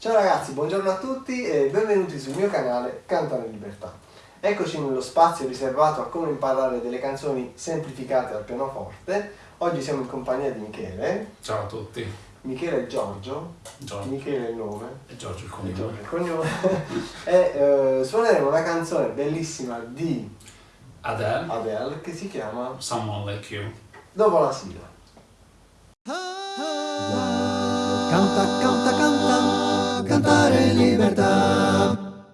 Ciao ragazzi, buongiorno a tutti e benvenuti sul mio canale Cantano in Libertà. Eccoci nello spazio riservato a come imparare delle canzoni semplificate al pianoforte. Oggi siamo in compagnia di Michele. Ciao a tutti. Michele e Giorgio. Giorgio. Michele è il nome. E Giorgio il E cognome. Giorgio il cognome. e eh, suoneremo una canzone bellissima di Adele, Adele che si chiama Someone Like You. Dopo la sigla. Canta, canta, canta, cantare in libertà.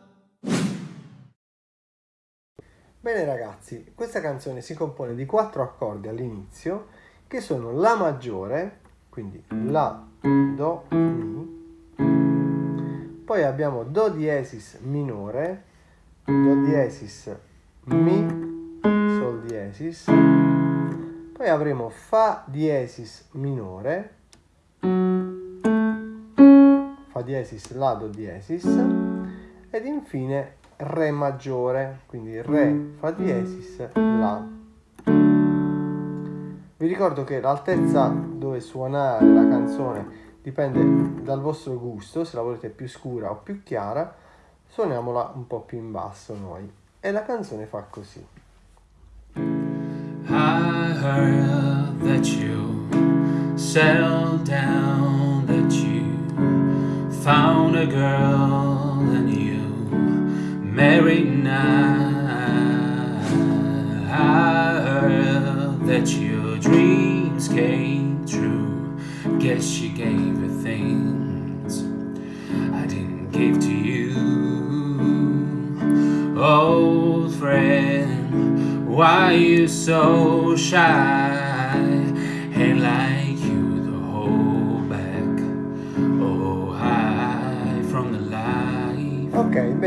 Bene ragazzi, questa canzone si compone di quattro accordi all'inizio che sono La maggiore, quindi La, Do, Mi, poi abbiamo Do diesis minore, Do diesis, Mi, Sol diesis, poi avremo Fa diesis minore, Fa diesis, La, Do diesis ed infine Re maggiore, quindi Re, Fa diesis, La. Vi ricordo che l'altezza dove suonare la canzone dipende dal vostro gusto, se la volete più scura o più chiara, suoniamola un po' più in basso noi. E la canzone fa così. I heard that you settled down, girl and you married now. I heard that your dreams came true. Guess she gave you things I didn't give to you. Old friend, why are you so shy?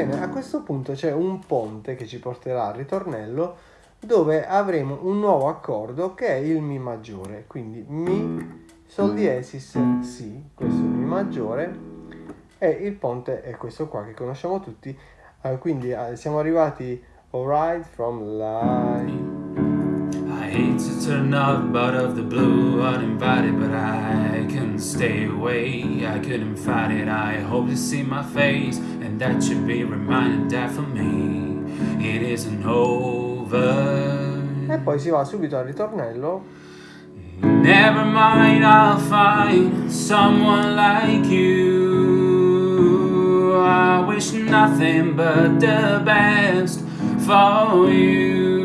Bene, a questo punto c'è un ponte che ci porterà al ritornello dove avremo un nuovo accordo che è il Mi maggiore, quindi Mi, Sol diesis, Si, questo è il Mi maggiore e il ponte è questo qua che conosciamo tutti, Eh, quindi eh, siamo arrivati alright from life. Hate to turn up out of the blue uninvited, but I couldn't stay away. I couldn't fight it. I hope to see my face, and that should be reminded that for me it isn't over. E poi si va subito al ritornello Never mind, I'll find someone like you. I wish nothing but the best for you.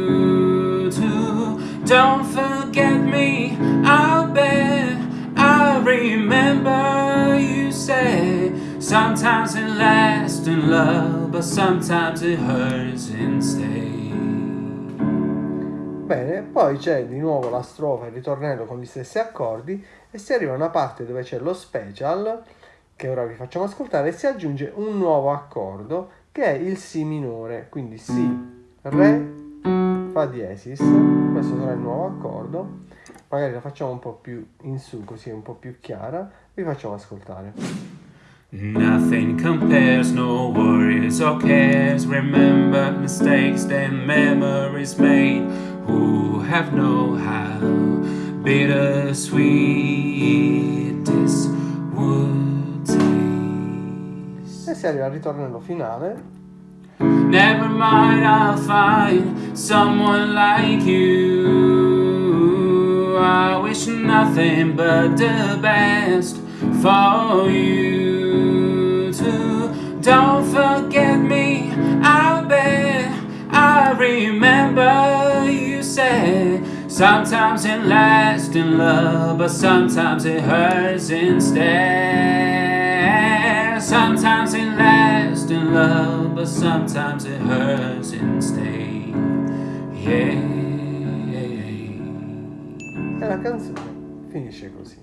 Don't forget me, I'll bet. I remember you said sometimes it lasts in love, but sometimes it hurts instead. Bene, poi c'è di nuovo la strofa e il ritornello con gli stessi accordi e si arriva a una parte dove c'è lo special che ora vi facciamo ascoltare e si aggiunge un nuovo accordo che è il Si minore, quindi Si, Re, Fa diesis, questo sarà il nuovo accordo, magari la facciamo un po' più in su così è un po' più chiara, vi facciamo ascoltare. Nothing compares, no worries or cares. Remember mistakes and memories made. Who have known how bittersweet this would taste. E si arriva al ritornello finale Never mind, I'll find someone like you. I wish nothing but the best for you too. Don't forget me, I'll bet. I remember you said sometimes it lasts in love, but sometimes it hurts instead. Sometimes it lasts in love, but sometimes it hurts instead. Yeah. e la canzone finisce così.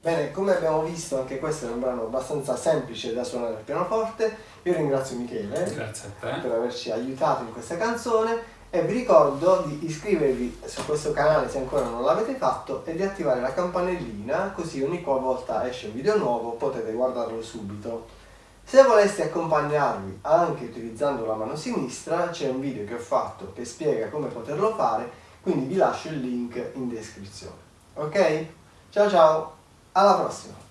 Bene, come abbiamo visto anche questo è un brano abbastanza semplice da suonare al pianoforte. Io ringrazio Michele Grazie a te. per averci aiutato in questa canzone e vi ricordo di iscrivervi su questo canale se ancora non l'avete fatto e di attivare la campanellina così ogni qualvolta esce un video nuovo potete guardarlo subito. Se voleste accompagnarvi anche utilizzando la mano sinistra c'è un video che ho fatto che spiega come poterlo fare quindi vi lascio il link in descrizione. Ok? Ciao ciao, alla prossima!